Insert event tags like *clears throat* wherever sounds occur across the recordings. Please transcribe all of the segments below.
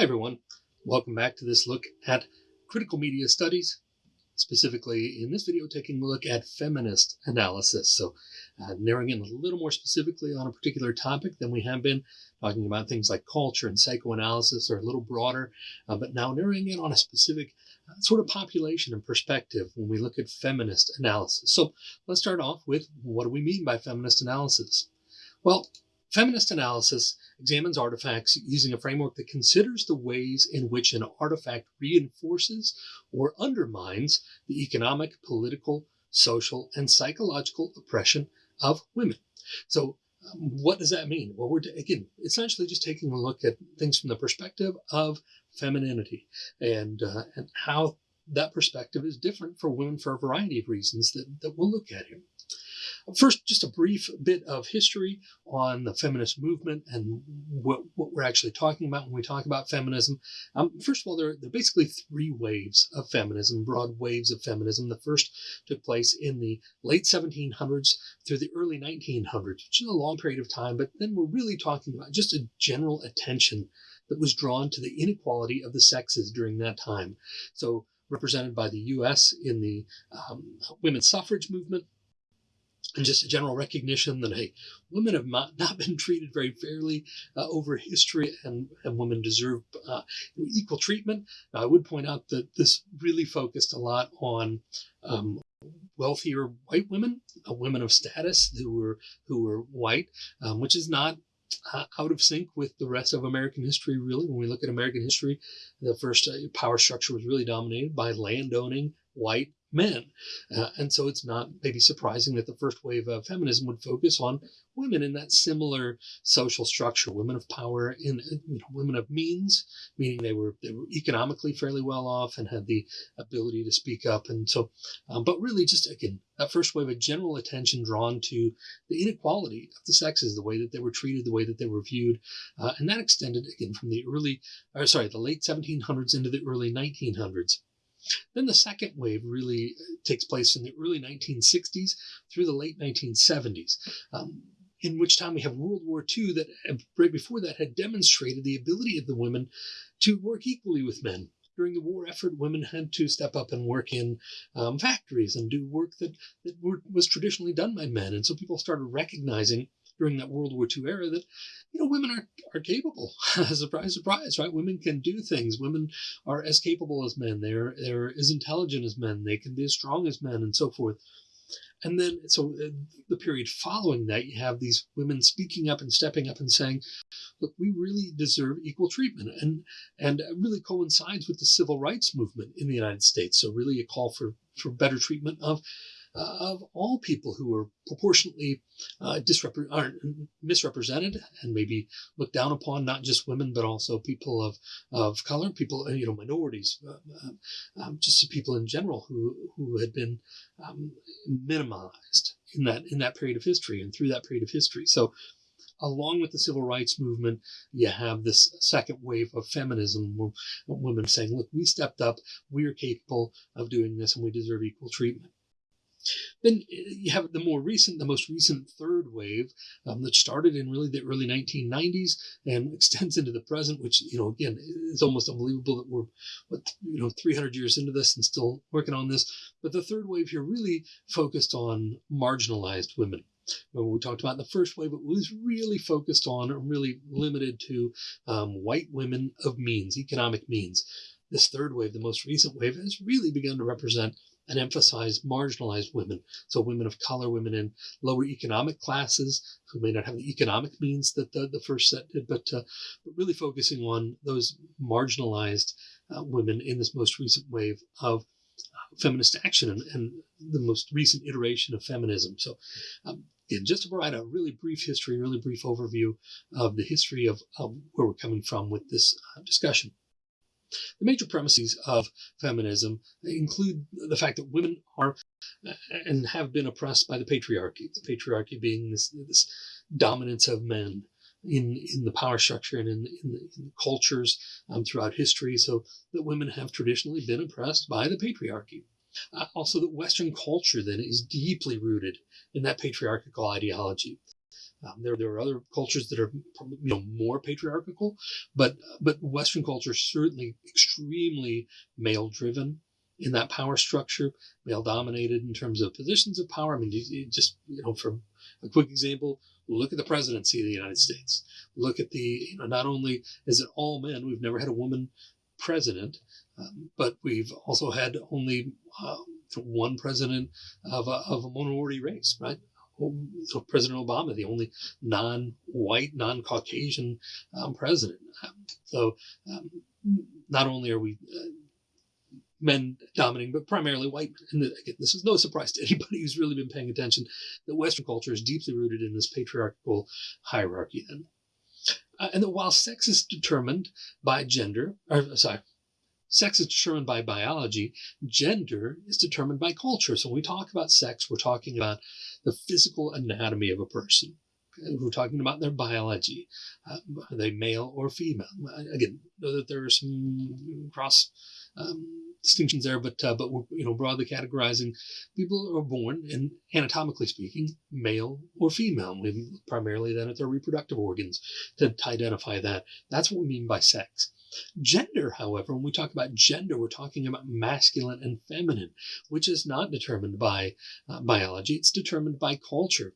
Hi everyone, welcome back to this look at critical media studies, specifically in this video taking a look at feminist analysis. So uh, narrowing in a little more specifically on a particular topic than we have been, talking about things like culture and psychoanalysis are a little broader, uh, but now narrowing in on a specific uh, sort of population and perspective when we look at feminist analysis. So let's start off with what do we mean by feminist analysis? Well, Feminist analysis examines artifacts using a framework that considers the ways in which an artifact reinforces or undermines the economic, political, social, and psychological oppression of women. So, um, what does that mean? Well, we're again essentially just taking a look at things from the perspective of femininity and uh, and how that perspective is different for women for a variety of reasons that, that we'll look at here. First, just a brief bit of history on the feminist movement and what, what we're actually talking about when we talk about feminism. Um, first of all, there, there are basically three waves of feminism, broad waves of feminism. The first took place in the late 1700s through the early 1900s, which is a long period of time, but then we're really talking about just a general attention that was drawn to the inequality of the sexes during that time. So represented by the U.S. in the um, women's suffrage movement, and just a general recognition that hey, women have not, not been treated very fairly uh, over history, and, and women deserve uh, equal treatment. Now, I would point out that this really focused a lot on um, wealthier white women, uh, women of status who were who were white, um, which is not uh, out of sync with the rest of American history. Really, when we look at American history, the first uh, power structure was really dominated by landowning white men. Uh, and so it's not maybe surprising that the first wave of feminism would focus on women in that similar social structure, women of power, in you know, women of means, meaning they were they were economically fairly well off and had the ability to speak up. And so, um, but really, just again, that first wave of general attention drawn to the inequality of the sexes, the way that they were treated, the way that they were viewed, uh, and that extended again from the early, or sorry, the late 1700s into the early 1900s. Then the second wave really uh, takes place in the early 1960s through the late 1970s. Um, in which time we have World War II that uh, right before that had demonstrated the ability of the women to work equally with men. During the war effort, women had to step up and work in um, factories and do work that, that were, was traditionally done by men. And so people started recognizing during that World War II era that, you know, women are, are capable. *laughs* surprise, surprise, right? Women can do things. Women are as capable as men. They're, they're as intelligent as men. They can be as strong as men and so forth. And then, so uh, the period following that, you have these women speaking up and stepping up and saying, look, we really deserve equal treatment. And, and really coincides with the civil rights movement in the United States. So really a call for, for better treatment of uh, of all people who are proportionately uh, misrepresented and maybe looked down upon, not just women, but also people of, of color, people, you know, minorities, uh, um, um, just people in general who, who had been um, minimized in that, in that period of history and through that period of history. So along with the civil rights movement, you have this second wave of feminism, women saying, look, we stepped up, we are capable of doing this, and we deserve equal treatment. Then uh, you have the more recent, the most recent third wave um, that started in really the early 1990s and *laughs* extends into the present, which, you know, again, is almost unbelievable that we're, what, you know, 300 years into this and still working on this. But the third wave here really focused on marginalized women. We talked about the first wave, it was really focused on, or really limited to um, white women of means, economic means. This third wave, the most recent wave, has really begun to represent and emphasize marginalized women. So women of color, women in lower economic classes who may not have the economic means that the, the first set did, but, uh, but really focusing on those marginalized uh, women in this most recent wave of uh, feminist action and, and, the most recent iteration of feminism. So um, just to provide a really brief history, really brief overview of the history of, of where we're coming from with this uh, discussion. The major premises of feminism include the fact that women are and have been oppressed by the patriarchy, the patriarchy being this, this dominance of men in, in the power structure and in, in, the, in the cultures um, throughout history. So that women have traditionally been oppressed by the patriarchy. Uh, also, that Western culture then is deeply rooted in that patriarchal ideology. Um, there, there are other cultures that are you know more patriarchal, but but Western culture is certainly extremely male driven in that power structure, male dominated in terms of positions of power. I mean, just you know, for a quick example, look at the presidency of the United States. Look at the you know, not only is it all men, we've never had a woman president, um, but we've also had only uh, one president of a, of a minority race, right? So President Obama, the only non-white, non-Caucasian um, president. Um, so um, not only are we uh, men dominating, but primarily white. And again, this is no surprise to anybody who's really been paying attention that Western culture is deeply rooted in this patriarchal hierarchy. Then, uh, and that while sex is determined by gender, or sorry, sex is determined by biology, gender is determined by culture. So when we talk about sex, we're talking about the physical anatomy of a person. We're talking about their biology. Uh, are they male or female? Again, know that there are some cross um, distinctions there, but uh, but we're you know broadly categorizing people are born and anatomically speaking, male or female. We primarily then at their reproductive organs to, to identify that. That's what we mean by sex. Gender, however, when we talk about gender, we're talking about masculine and feminine, which is not determined by uh, biology, it's determined by culture.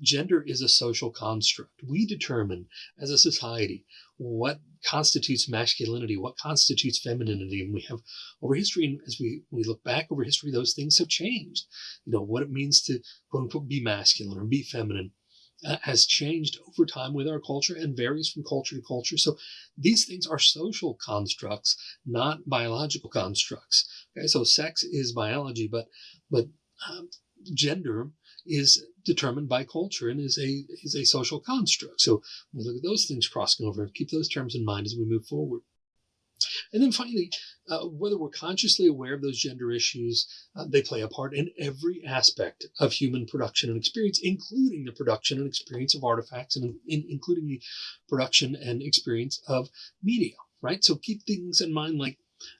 Gender is a social construct. We determine as a society what constitutes masculinity, what constitutes femininity. And we have over history, and as we, we look back over history, those things have changed. You know, what it means to quote unquote be masculine or be feminine has changed over time with our culture and varies from culture to culture. So these things are social constructs, not biological constructs. Okay, so sex is biology, but but um, gender is determined by culture and is a is a social construct. So we look at those things crossing over and keep those terms in mind as we move forward. And then finally, uh, whether we're consciously aware of those gender issues, uh, they play a part in every aspect of human production and experience, including the production and experience of artifacts and in, including the production and experience of media, right? So keep things in mind like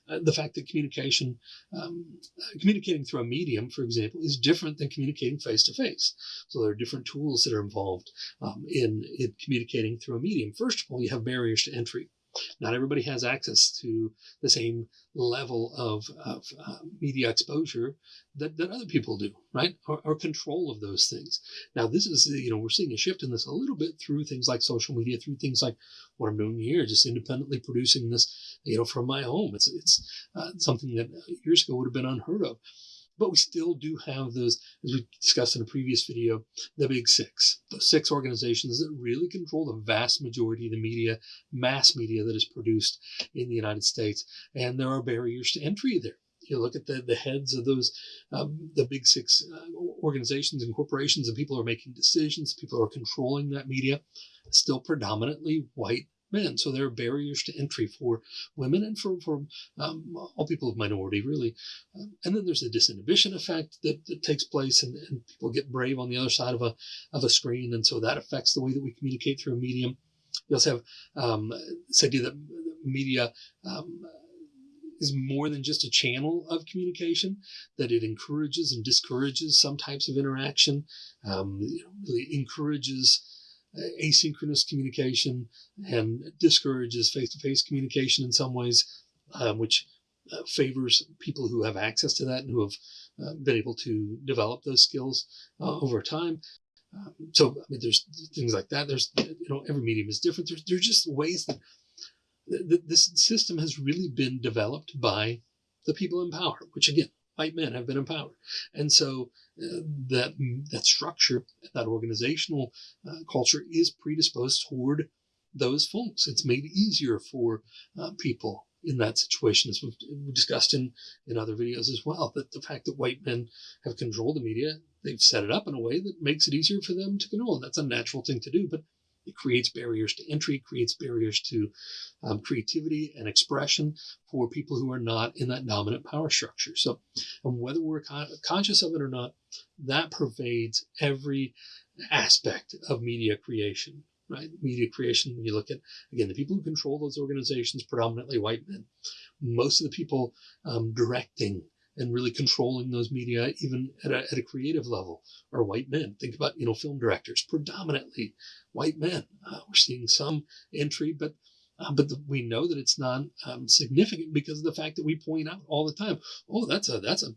uh, the fact that communication, um, communicating through a medium, for example, is different than communicating face to face. So there are different tools that are involved um, in, in communicating through a medium. First of all, you have barriers to entry. Not everybody has access to the same level of, of uh, media exposure that, that other people do, right? Or, or, control of those things. Now, this is, you know, we're seeing a shift in this a little bit through things like social media, through things like what I'm doing here, just independently producing this, you know, from my home. It's, it's uh, something that years ago would have been unheard of. But we still do have those, as we discussed in a previous video, the big six, those six organizations that really control the vast majority of the media, mass media that is produced in the United States. And there are barriers to entry there. You look at the, the heads of those, um, the big six uh, organizations and corporations, and people are making decisions, people are controlling that media, still predominantly white men. So there are barriers to entry for women and for, for um, all people of minority, really. Um, and then there's a disinhibition effect that, that takes place, and, and, people get brave on the other side of a, of a screen. And so that affects the way that we communicate through a medium. You also have um, this idea that media um, is more than just a channel of communication, that it encourages and discourages some types of interaction, um, you know, really encourages asynchronous communication and discourages face-to-face communication in some ways, um, which uh, favors people who have access to that and who have uh, been able to develop those skills uh, over time. Um, so, I mean, there's things like that. There's, you know, every medium is different. There's, there's just ways that th- th- this system has really been developed by the people in power, which again, white men have been empowered. And so uh, that, that structure, that organizational uh, culture is predisposed toward those folks. It's made easier for uh, people in that situation, as we've discussed in, in other videos as well, that the fact that white men have controlled the media, they've set it up in a way that makes it easier for them to control. And that's a natural thing to do. But it creates barriers to entry, creates barriers to um, creativity and expression for people who are not in that dominant power structure. So, and whether we're con- conscious of it or not, that pervades every aspect of media creation, right? Media creation, when you look at, again, the people who control those organizations, predominantly white men, most of the people um, directing and really controlling those media, even at a, at a creative level, are white men. Think about you know film directors, predominantly white men. Uh, we're seeing some entry, but uh, but the, we know that it's not um, significant because of the fact that we point out all the time, oh, that's a that's a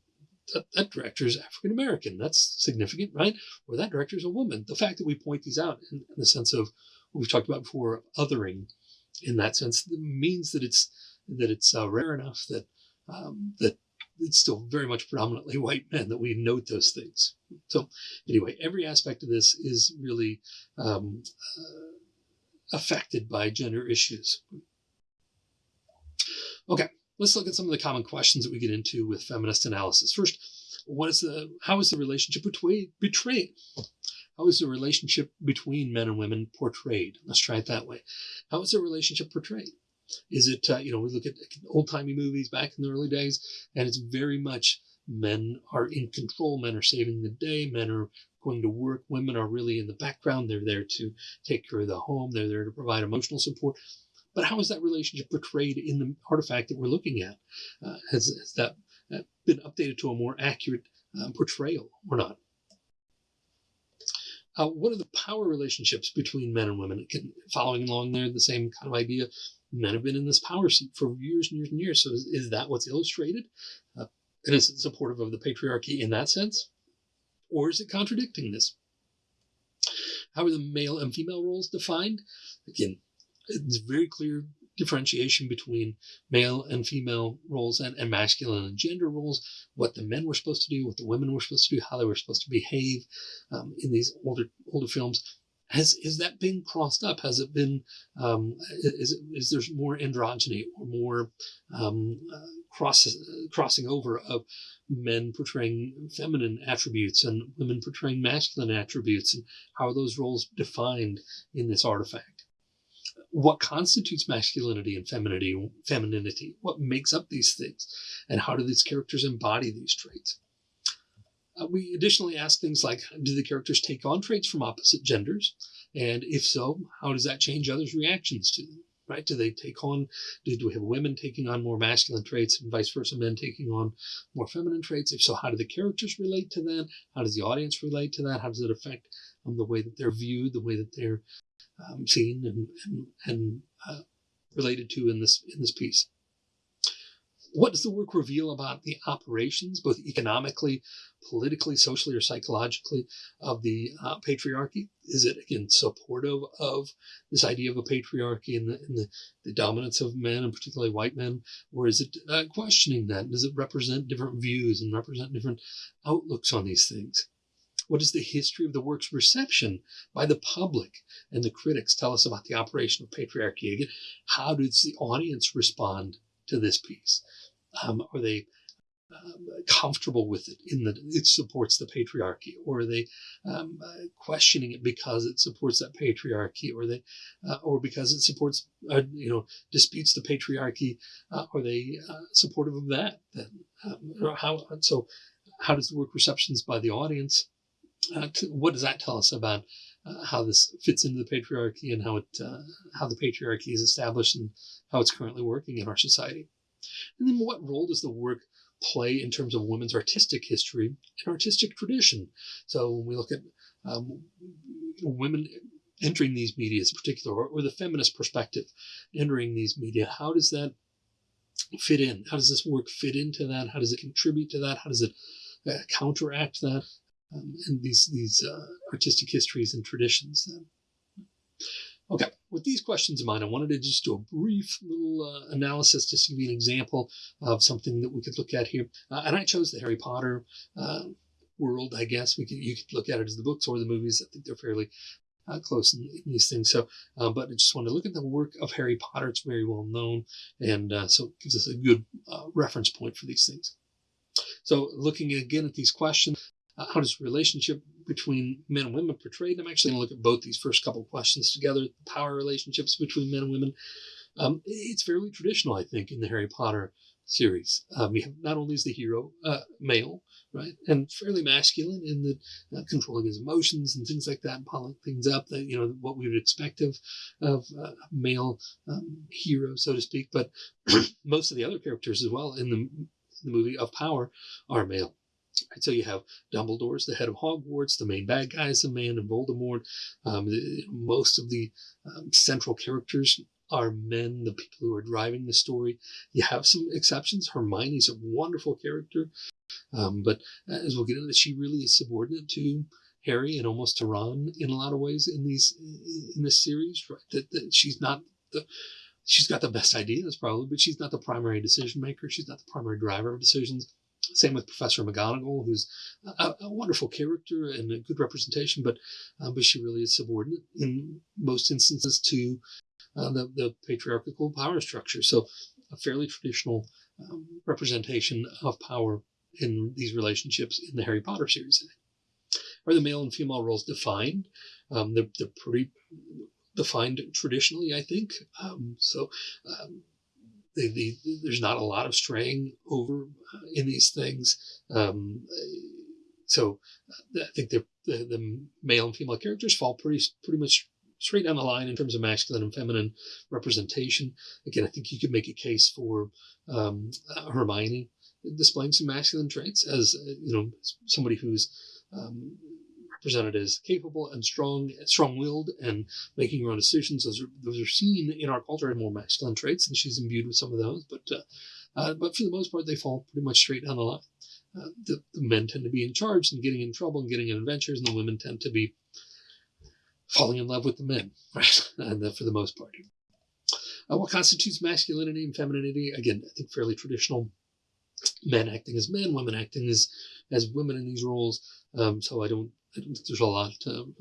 that, that director is African American. That's significant, right? Or that director is a woman. The fact that we point these out in, in the sense of what we've talked about before, othering, in that sense, means that it's that it's uh, rare enough that um, that it's still very much predominantly *laughs* white men that we note those things. So anyway, every aspect of this is really um, uh, affected by gender issues. Okay, let's look at some of the common questions that we get into with feminist analysis. First, what is the how is the relationship between betrayed? How is the relationship between men and women portrayed? Let's try it that way. How is the relationship portrayed? Is it, uh, you know, we look at old timey movies back in the early days, and it's very much men are in control, men are saving the day, men are going to work, women are really in the background. They're there to take care of the home, they're there to provide emotional support. But how is that relationship portrayed in the artifact that we're looking at? Uh, has, has, that uh, been updated to a more accurate um, portrayal or not? Uh, what are the power relationships between men and women? Can, following along there, the same kind of idea. Men have been in this power seat for years and years and years. So is, is that what's illustrated? Uh, and is it supportive of the patriarchy in that sense? Or is it contradicting this? How are the male and female roles defined? Again, it's very clear differentiation between male and female roles and, and masculine and gender roles, what the men were supposed to do, what the women were supposed to do, how they were supposed to behave um, in these older older films. Has is that been crossed up? Has it been um, is is there more androgyny or more um, uh, cross crossing over of men portraying feminine attributes and women portraying masculine attributes, and how are those roles defined in this artifact? what constitutes masculinity and femininity, femininity, what makes up these things, and how do these characters embody these traits. Uh, we additionally ask things like, do the characters take on traits from opposite genders? And if so, how does that change others' reactions to them? Right? Do they take on, do, do we have women taking on more masculine traits and vice versa, men taking on more feminine traits? If so, how do the characters relate to that? How does the audience relate to that? How does it affect um, the way that they're viewed, the way that they're um, seen and, and, and uh, related to in this in this piece. What does the work reveal about the operations, both economically, politically, socially, or psychologically, of the uh, patriarchy? Is it again supportive of this idea of a patriarchy and, the, and the, the, dominance of men, and particularly white men, or is it uh, questioning that? Does it represent different views and represent different outlooks on these things? What does the history of the work's reception by the public and the critics tell us about the operation of patriarchy? Again, how does the audience respond to this piece? Um, are they um, comfortable with it in that it supports the patriarchy, or are they um, uh, questioning it because it supports that patriarchy, or they, uh, or because it supports, uh, you know, disputes the patriarchy? Uh, are they uh, supportive of that? Then, um, how so? How does the work receptions by the audience uh, to, what does that tell us about uh, how this fits into the patriarchy and how it uh, how the patriarchy is established and how it's currently working in our society? And then what role does the work play in terms of women's artistic history and artistic tradition? So when we look at um, women entering these media in particular, or, or the feminist perspective entering these media, how does that fit in? How does this work fit into that? How does it contribute to that? How does it uh, counteract that? Um, and these these uh, artistic histories and traditions. Then. Okay, with these questions in mind, I wanted to just do a brief little uh, analysis just to give you an example of something that we could look at here. Uh, and I chose the Harry Potter uh, world, I guess. We could you could look at it as the books or the movies. I think they're fairly uh, close in, in, these things. So, uh, but I just want to look at the work of Harry Potter. It's very well known, and uh, so it gives us a good uh, reference point for these things. So, looking again at these questions, uh, how does relationship between men and women portrayed? I'm actually going to look at both these first couple questions together. Power relationships between men and women. Um, it's fairly traditional, I think, in the Harry Potter series. Um, have not only is the hero uh, male, right, and fairly masculine in the uh, controlling his emotions and things like that, and piling things up. That you know what we would expect of of uh, male um, hero, so to speak. But *clears throat* most of the other characters as well in the in the movie of power are male. Right, so you have Dumbledore's the head of Hogwarts, the main bad guy is a man, and Voldemort. Um, the, most of the um, central characters are men, the people who are driving the story. You have some exceptions. Hermione's a wonderful character, um, but as we'll get into, she really is subordinate to Harry and almost to Ron in a lot of ways in these in this series. Right, that, that she's not the she's got the best ideas probably, but she's not the primary decision maker. She's not the primary driver of decisions. Same with Professor McGonagall, who's a, a wonderful character and a good representation, but uh, but she really is subordinate in most instances to uh, the, the patriarchal power structure. So a fairly traditional um, representation of power in these relationships in the Harry Potter series. Are the male and female roles defined? Um, they're, they're pretty defined traditionally, I think. Um, so um, the, the, there's not a lot of straying over uh, in these things. Um, so uh, I think the, the, the male and female characters fall pretty pretty much straight down the line in terms of masculine and feminine representation. Again, I think you could make a case for um, uh, Hermione displaying some masculine traits as you know somebody who's um, represented as capable and strong, strong-willed, and making her own decisions. Those are those are seen in our culture as more masculine traits, and she's imbued with some of those. But uh, uh, but for the most part, they fall pretty much straight down the line. Uh, the, the, men tend to be in charge and getting in trouble and getting in adventures, and the women tend to be falling in love with the men, *laughs* right? and for the most part. Uh, what constitutes masculinity and femininity? Again, I think fairly traditional. Men acting as men, women acting as as women in these roles. Um, so I don't I don't think there's a lot to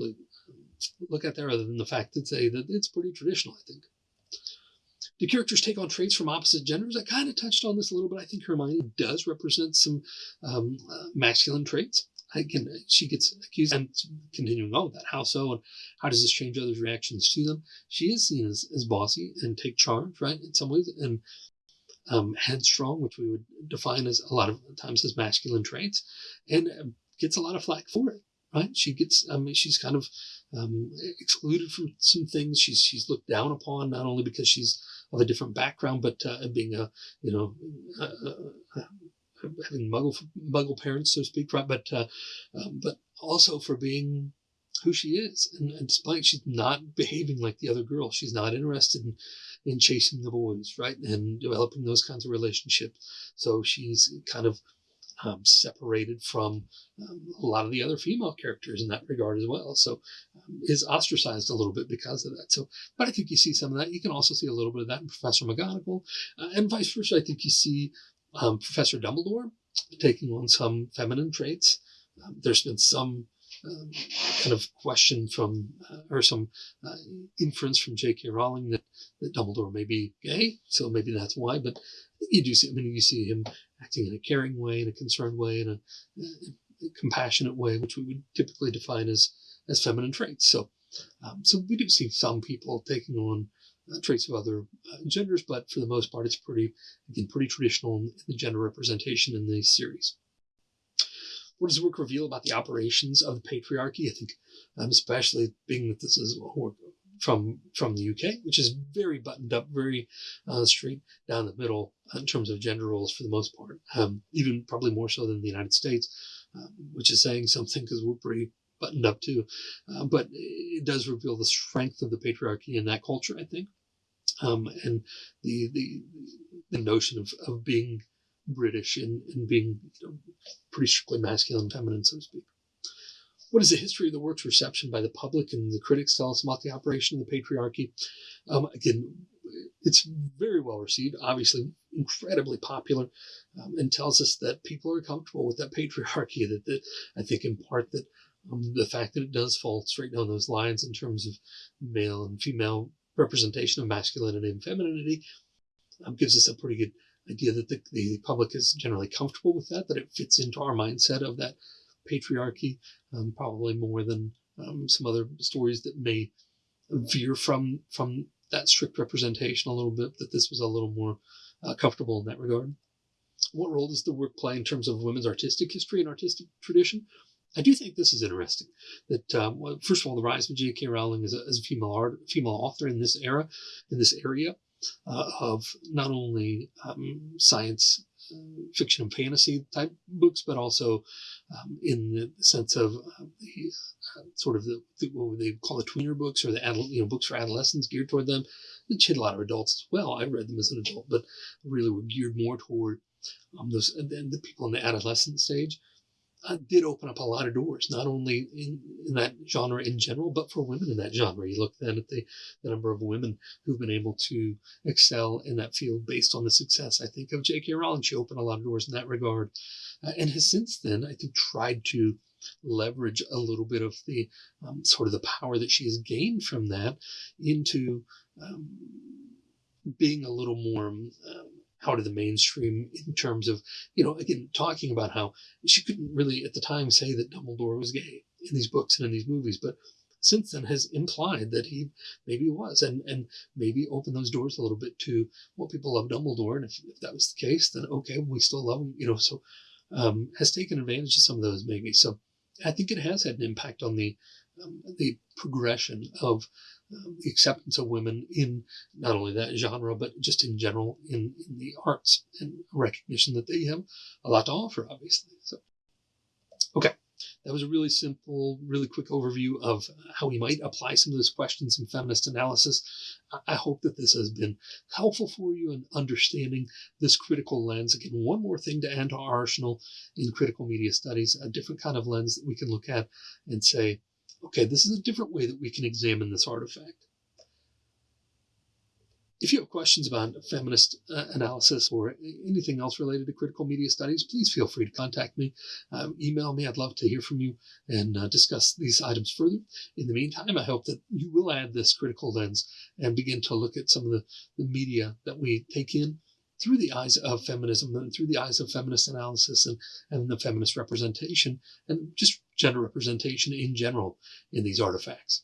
look at there other than the fact that say that it's pretty traditional, I think. Do characters take on traits from opposite genders? I kind of touched on this a little bit. I think Hermione does represent some um, uh, masculine traits. Again, she gets accused, and continuing on with that, how so, and how does this change others' reactions to them? She is seen as, as bossy and take charge, right, in some ways, and um, headstrong, which we would define as a lot of times as masculine traits, and gets a lot of flack for it right? She gets, I mean, she's kind of um, excluded from some things. She's she's looked down upon not only because she's of a different background, but uh, being a you know uh, uh, having muggle muggle parents, so to speak, right? But uh, um, but also for being who she is, and, and despite she's not behaving like the other girls, she's not interested in in chasing the boys, right, and developing those kinds of relationships. So she's kind of um, separated from um, a lot of the other female characters in that regard as well. So um, is ostracized a little bit because of that. So, but I think you see some of that. You can also see a little bit of that in Professor McGonagall, uh, and vice versa. I think you see um, Professor Dumbledore taking on some feminine traits. Um, there's been some um, kind of question from, uh, or some uh, inference from J.K. Rowling that, that Dumbledore may be gay, so maybe that's why. But you do see, I mean, you see him acting in a caring way, in a concerned way, in a, a compassionate way, which we would typically define as as feminine traits. So, um, so we do see some people taking on uh, traits of other uh, genders, but for the most part, it's pretty again pretty traditional in the gender representation in the series. What does the work reveal about the operations of the patriarchy? I think, um, especially being that this is from from the UK, which is very buttoned up, very uh, straight down the middle in terms of gender roles for the most part. Um, even probably more so than the United States, um, which is saying something because we're pretty buttoned up too. Uh, but it does reveal the strength of the patriarchy in that culture, I think, um, and the the the notion of of being British and, and being you know, pretty strictly masculine, feminine, so to speak. What is the history of the work's reception by the public and the critics tell us about the operation of the patriarchy? Um, again, it's very well received, obviously incredibly popular, um, and tells us that people are comfortable with that *laughs* patriarchy. That, that I think in part that um, the fact that it does fall straight down those lines in terms of male and female representation of masculinity and femininity um, gives us a pretty good idea that the, the public is generally comfortable with that, that it fits into our mindset of that patriarchy, um, probably more than um, some other stories that may veer from from that strict representation a little bit. That this was a little more uh, comfortable in that regard. What role does the work play in terms of women's artistic history and artistic tradition? I do think this is interesting. That um, well, first of all, the rise of J.K. Rowling as a, as a female art, female author in this era, in this area uh, of not only um, science fiction and fantasy type books, but also um, in the sense of uh, the uh, sort of the, the, what they call the tweener books or the adult, you know books for adolescents geared toward them. Which hit a lot of adults as well. I read them as an adult, but really were geared more toward um, those the people in the adolescent stage uh, did open up a lot of doors, not only in, in that genre in general, but for women in that genre. You look then at the, the number of women who've been able to excel in that field based on the success. I think of J.K. Rowling. She opened a lot of doors in that regard, uh, and has since then, I think, tried to leverage a little bit of the um, sort of the power that she has gained from that into um, being a little more um, out of the mainstream in terms of, you know, again, talking about how she couldn't really at the time say that Dumbledore was gay in these books and in these movies, but since then has implied that he maybe was and, and maybe opened those doors a little bit to what people love Dumbledore. And if, if that was the case, then okay, we still love him, you know, so um, has taken advantage of some of those maybe. So I think it has had an impact on the um, the progression of acceptance of women in not only that genre, but just in general in, in the arts and recognition that they have a lot to offer, obviously. So, okay. That was a really simple, really quick overview of how we might apply some of those questions in feminist analysis. I hope that this has been helpful for you in understanding this critical lens. Again, one more thing to add to our arsenal in critical media studies, a different kind of lens that we can look at and say, okay, this is a different way that we can examine this artifact. If you have questions about feminist uh, analysis or anything else related to critical media studies, please feel free to contact me. Um, email me. I'd love to hear from you and uh, discuss these items further. In the meantime, I hope that you will add this critical lens and begin to look at some of the, the media that we take in through the eyes of feminism and through the eyes of feminist analysis and, and the feminist representation and just gender representation in general in these artifacts.